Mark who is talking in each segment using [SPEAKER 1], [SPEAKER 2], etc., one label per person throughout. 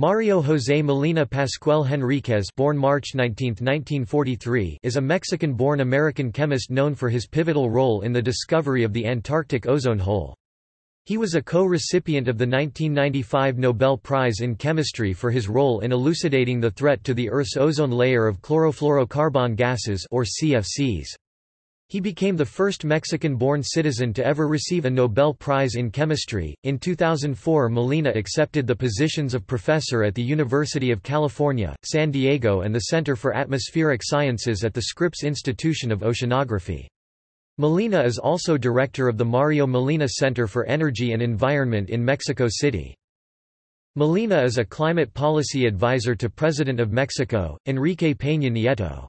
[SPEAKER 1] Mario José Molina Pascual Henríquez born March 19, 1943, is a Mexican-born American chemist known for his pivotal role in the discovery of the Antarctic ozone hole. He was a co-recipient of the 1995 Nobel Prize in Chemistry for his role in elucidating the threat to the Earth's ozone layer of chlorofluorocarbon gases or CFCs. He became the first Mexican-born citizen to ever receive a Nobel Prize in Chemistry. In 2004, Molina accepted the positions of professor at the University of California, San Diego and the Center for Atmospheric Sciences at the Scripps Institution of Oceanography. Molina is also director of the Mario Molina Center for Energy and Environment in Mexico City. Molina is a climate policy advisor to President of Mexico, Enrique Peña Nieto.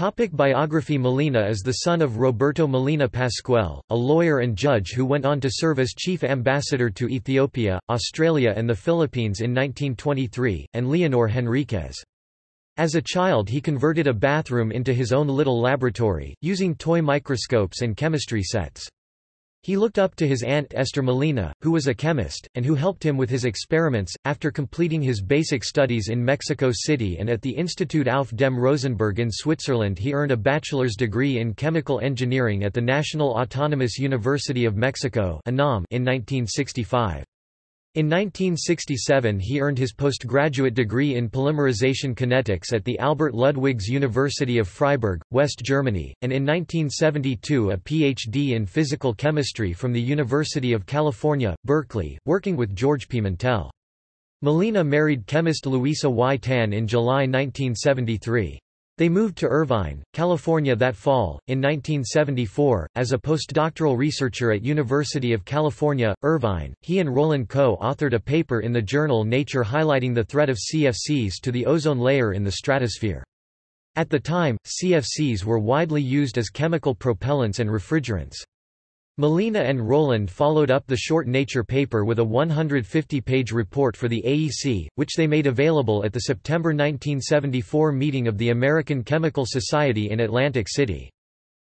[SPEAKER 1] Topic biography Molina is the son of Roberto Molina Pascual, a lawyer and judge who went on to serve as chief ambassador to Ethiopia, Australia and the Philippines in 1923, and Leonor Henriquez. As a child he converted a bathroom into his own little laboratory, using toy microscopes and chemistry sets. He looked up to his aunt Esther Molina, who was a chemist, and who helped him with his experiments. After completing his basic studies in Mexico City and at the Institut auf dem Rosenberg in Switzerland, he earned a bachelor's degree in chemical engineering at the National Autonomous University of Mexico in 1965. In 1967 he earned his postgraduate degree in polymerization kinetics at the Albert Ludwigs University of Freiburg, West Germany, and in 1972 a Ph.D. in physical chemistry from the University of California, Berkeley, working with George Pimentel. Molina married chemist Luisa Y. Tan in July 1973. They moved to Irvine, California that fall. In 1974, as a postdoctoral researcher at University of California, Irvine, he and Rowland co-authored a paper in the journal Nature highlighting the threat of CFCs to the ozone layer in the stratosphere. At the time, CFCs were widely used as chemical propellants and refrigerants. Molina and Rowland followed up the short Nature paper with a 150-page report for the AEC, which they made available at the September 1974 meeting of the American Chemical Society in Atlantic City.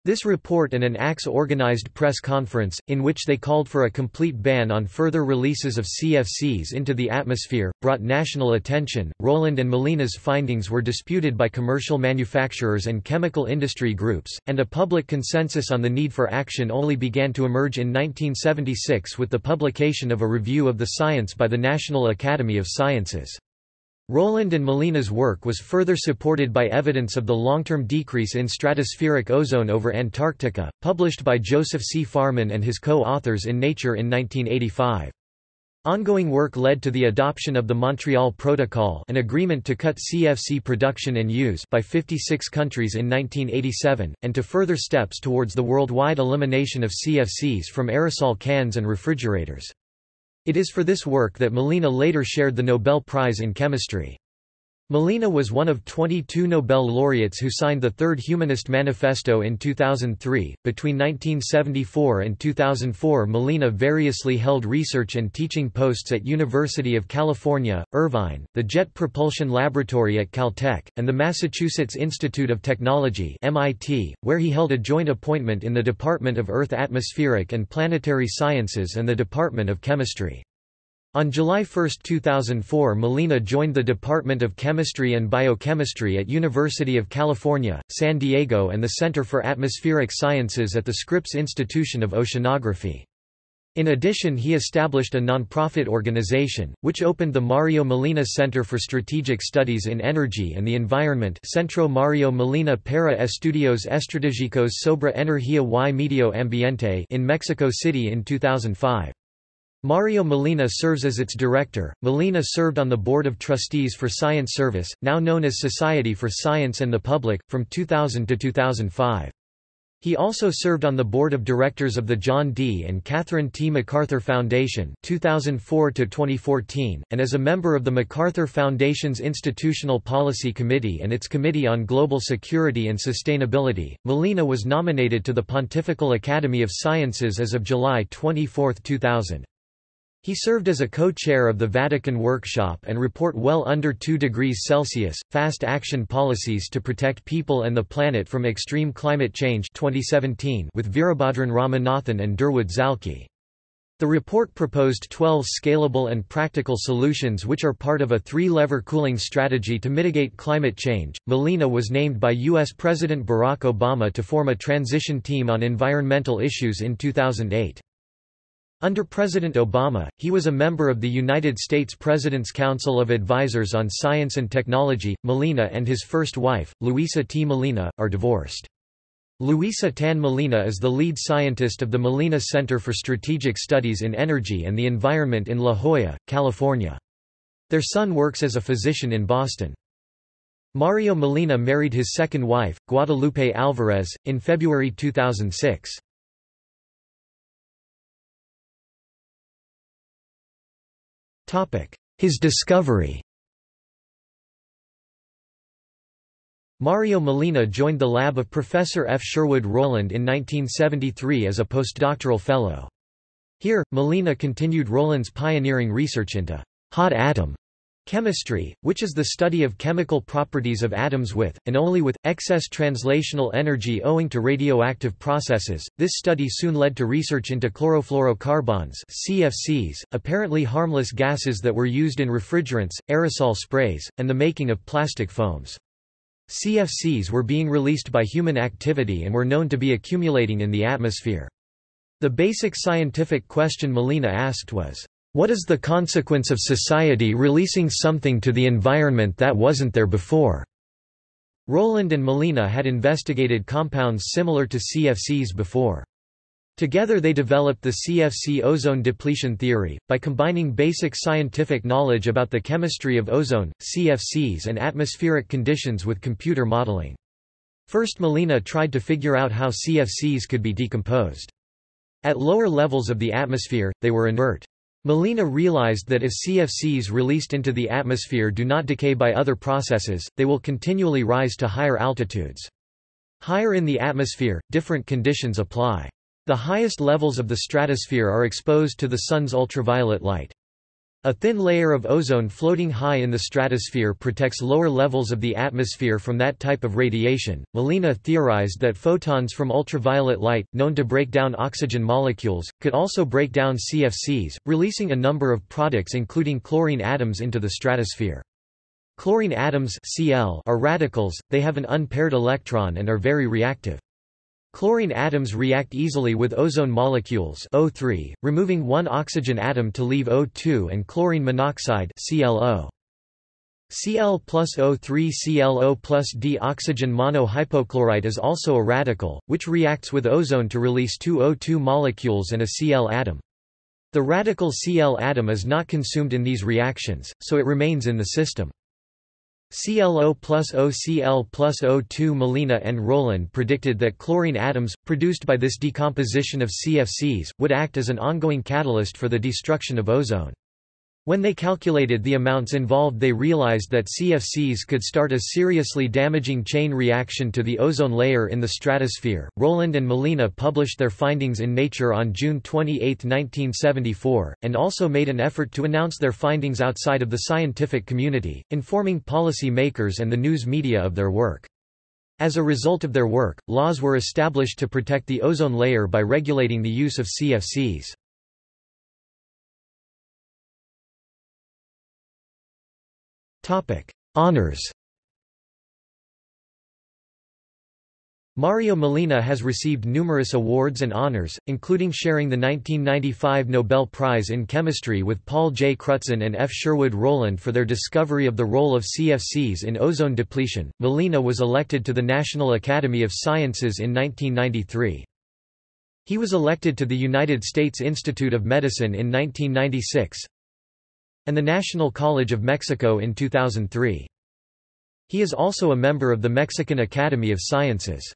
[SPEAKER 1] This report and an ACS-organized press conference, in which they called for a complete ban on further releases of CFCs into the atmosphere, brought national attention. Rowland and Molina's findings were disputed by commercial manufacturers and chemical industry groups, and a public consensus on the need for action only began to emerge in 1976 with the publication of a review of the science by the National Academy of Sciences. Rowland and Molina's work was further supported by evidence of the long-term decrease in stratospheric ozone over Antarctica, published by Joseph C. Farman and his co-authors in Nature in 1985. Ongoing work led to the adoption of the Montreal Protocol an agreement to cut CFC production and use by 56 countries in 1987, and to further steps towards the worldwide elimination of CFCs from aerosol cans and refrigerators. It is for this work that Molina later shared the Nobel Prize in Chemistry. Molina was one of 22 Nobel laureates who signed the Third Humanist Manifesto in 2003. Between 1974 and 2004, Molina variously held research and teaching posts at University of California, Irvine, the Jet Propulsion Laboratory at Caltech, and the Massachusetts Institute of Technology (MIT), where he held a joint appointment in the Department of Earth Atmospheric and Planetary Sciences and the Department of Chemistry. On July 1, 2004 Molina joined the Department of Chemistry and Biochemistry at University of California, San Diego and the Center for Atmospheric Sciences at the Scripps Institution of Oceanography. In addition he established a nonprofit organization, which opened the Mario Molina Center for Strategic Studies in Energy and the Environment Centro Mario Molina para Estudios Estratégicos sobre Energía y Medio Ambiente in Mexico City in 2005. Mario Molina serves as its director. Molina served on the Board of Trustees for Science Service, now known as Society for Science and the Public, from 2000 to 2005. He also served on the board of directors of the John D. and Catherine T. MacArthur Foundation 2004 to 2014, and as a member of the MacArthur Foundation's Institutional Policy Committee and its Committee on Global Security and Sustainability. Molina was nominated to the Pontifical Academy of Sciences as of July 24, 2000. He served as a co-chair of the Vatican Workshop and report well under 2 degrees Celsius, fast action policies to protect people and the planet from extreme climate change 2017 with Veerabhadran Ramanathan and Durwood Zaelke. The report proposed 12 scalable and practical solutions which are part of a three-lever cooling strategy to mitigate climate change. Molina was named by U.S. President Barack Obama to form a transition team on environmental issues in 2008. Under President Obama, he was a member of the United States President's Council of Advisors on Science and Technology. Molina and his first wife, Luisa T. Molina, are divorced. Luisa Tan Molina is the lead scientist of the Molina Center for Strategic Studies in Energy and the Environment in La Jolla, California. Their son works as a physician in Boston. Mario Molina married his second wife, Guadalupe Alvarez, in February 2006. His discovery Mario Molina joined the lab of Professor F. Sherwood Rowland in 1973 as a postdoctoral fellow. Here, Molina continued Rowland's pioneering research into hot atom chemistry, which is the study of chemical properties of atoms with, and only with, excess translational energy owing to radioactive processes. This study soon led to research into chlorofluorocarbons CFCs, apparently harmless gases that were used in refrigerants, aerosol sprays, and the making of plastic foams. CFCs were being released by human activity and were known to be accumulating in the atmosphere. The basic scientific question Molina asked was, what is the consequence of society releasing something to the environment that wasn't there before? Rowland and Molina had investigated compounds similar to CFCs before. Together they developed the CFC ozone depletion theory, by combining basic scientific knowledge about the chemistry of ozone, CFCs and atmospheric conditions with computer modeling. First Molina tried to figure out how CFCs could be decomposed. At lower levels of the atmosphere, they were inert. Molina realized that if CFCs released into the atmosphere do not decay by other processes, they will continually rise to higher altitudes. Higher in the atmosphere, different conditions apply. The highest levels of the stratosphere are exposed to the Sun's ultraviolet light. A thin layer of ozone floating high in the stratosphere protects lower levels of the atmosphere from that type of radiation. Molina theorized that photons from ultraviolet light, known to break down oxygen molecules, could also break down CFCs, releasing a number of products including chlorine atoms into the stratosphere. Chlorine atoms Cl are radicals, they have an unpaired electron and are very reactive. Chlorine atoms react easily with ozone molecules O3, removing one oxygen atom to leave O2 and chlorine monoxide ClO. Cl plus O3 ClO plus D oxygen monohypochlorite is also a radical, which reacts with ozone to release two O2 molecules and a Cl atom. The radical Cl atom is not consumed in these reactions, so it remains in the system. ClO plus OCl plus O2 Molina and Rowland predicted that chlorine atoms, produced by this decomposition of CFCs, would act as an ongoing catalyst for the destruction of ozone. When they calculated the amounts involved they realized that CFCs could start a seriously damaging chain reaction to the ozone layer in the stratosphere. Rowland and Molina published their findings in Nature on June 28, 1974, and also made an effort to announce their findings outside of the scientific community, informing policy makers and the news media of their work. As a result of their work, laws were established to protect the ozone layer by regulating the use of CFCs. Topic: Honors. Mario Molina has received numerous awards and honors, including sharing the 1995 Nobel Prize in Chemistry with Paul J. Crutzen and F. Sherwood Rowland for their discovery of the role of CFCs in ozone depletion. Molina was elected to the National Academy of Sciences in 1993. He was elected to the United States Institute of Medicine in 1996, and the National College of Mexico in 2003. He is also a member of the Mexican Academy of Sciences.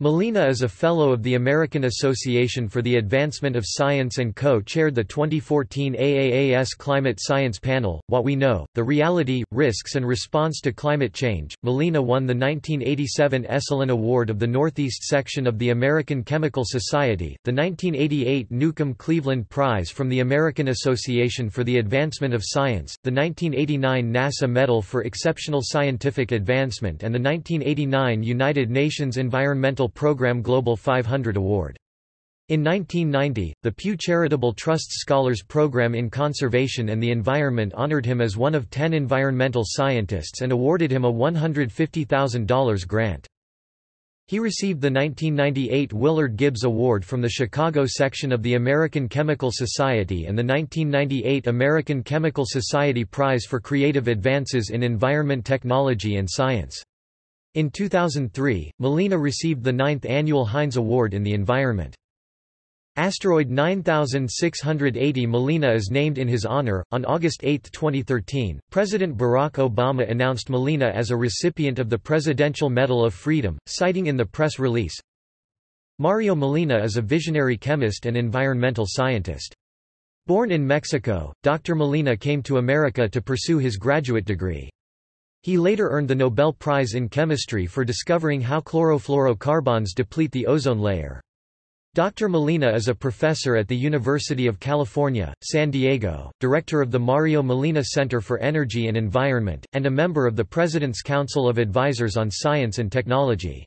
[SPEAKER 1] Molina is a Fellow of the American Association for the Advancement of Science and co-chaired the 2014 AAAS Climate Science Panel, What We Know, The Reality, Risks and Response to Climate Change. Molina won the 1987 Esselen Award of the Northeast Section of the American Chemical Society, the 1988 Newcomb Cleveland Prize from the American Association for the Advancement of Science, the 1989 NASA Medal for Exceptional Scientific Advancement and the 1989 United Nations Environmental Program Global 500 Award. In 1990, the Pew Charitable Trust's Scholars Program in Conservation and the Environment honored him as one of ten environmental scientists and awarded him a $150,000 grant. He received the 1998 Willard Gibbs Award from the Chicago section of the American Chemical Society and the 1998 American Chemical Society Prize for Creative Advances in Environment Technology and Science. In 2003, Molina received the ninth annual Heinz Award in the Environment. Asteroid 9680 Molina is named in his honor. On August 8, 2013, President Barack Obama announced Molina as a recipient of the Presidential Medal of Freedom, citing in the press release Mario Molina is a visionary chemist and environmental scientist. Born in Mexico, Dr. Molina came to America to pursue his graduate degree. He later earned the Nobel Prize in Chemistry for discovering how chlorofluorocarbons deplete the ozone layer. Dr. Molina is a professor at the University of California, San Diego, director of the Mario Molina Center for Energy and Environment, and a member of the President's Council of Advisors on Science and Technology.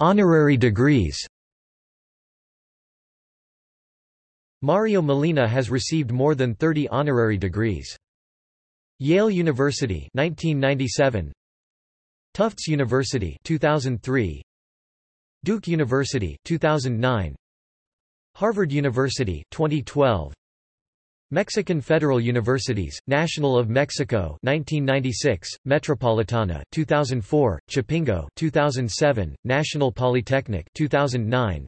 [SPEAKER 1] Honorary degrees Mario Molina has received more than 30 honorary degrees. Yale University 1997 Tufts University 2003 Duke University 2009 Harvard University 2012 Mexican Federal Universities National of Mexico 1996 Metropolitana 2004 Chapingo 2007 National Polytechnic 2009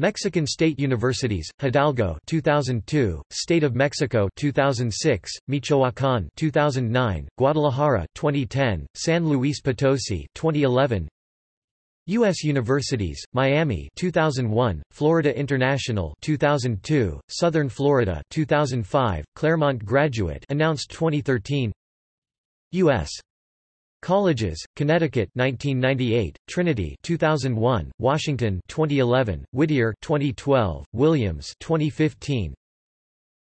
[SPEAKER 1] Mexican State Universities, Hidalgo 2002, State of Mexico 2006, Michoacán 2009, Guadalajara 2010, San Luis Potosi 2011 U.S. Universities, Miami 2001, Florida International 2002, Southern Florida 2005, Claremont Graduate announced 2013 U.S. Colleges, Connecticut 1998, Trinity 2001, Washington 2011, Whittier 2012, Williams 2015.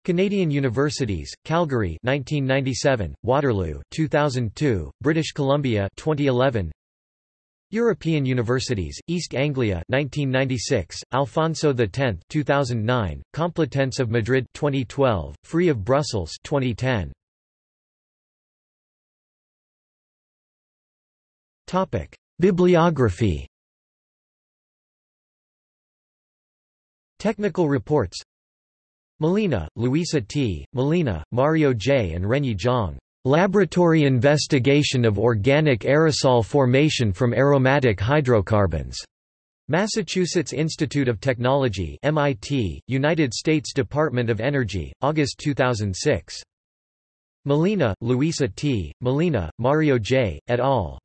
[SPEAKER 1] Canadian Universities, Calgary 1997, Waterloo 2002, British Columbia 2011. European Universities, East Anglia 1996, Alfonso X 2009, Complutense of Madrid 2012, Free of Brussels 2010. Bibliography Technical reports Molina, Luisa T., Molina, Mario J. and Renyi Zhang. Laboratory investigation of organic aerosol formation from aromatic hydrocarbons. Massachusetts Institute of Technology MIT, United States Department of Energy, August 2006. Molina, Luisa T., Molina, Mario J., et al.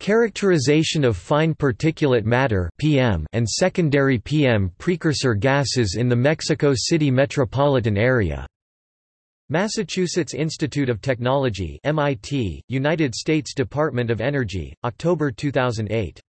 [SPEAKER 1] Characterization of fine particulate matter (PM) and secondary PM precursor gases in the Mexico City metropolitan area. Massachusetts Institute of Technology (MIT), United States Department of Energy, October 2008.